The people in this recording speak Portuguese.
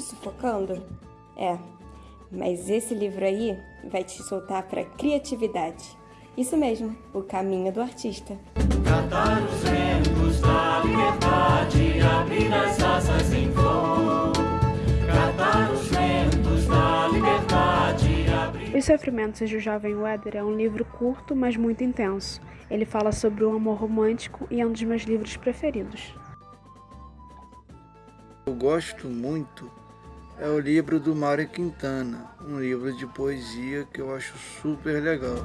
sufocando? É, mas esse livro aí vai te soltar para criatividade. Isso mesmo, o caminho do artista. Catar os ventos da liberdade, abrir as asas em voo. Catar os ventos da liberdade, abrir... Os Sofrimentos de Jovem Weather é um livro curto, mas muito intenso. Ele fala sobre o amor romântico e é um dos meus livros preferidos eu gosto muito é o livro do Mário Quintana, um livro de poesia que eu acho super legal.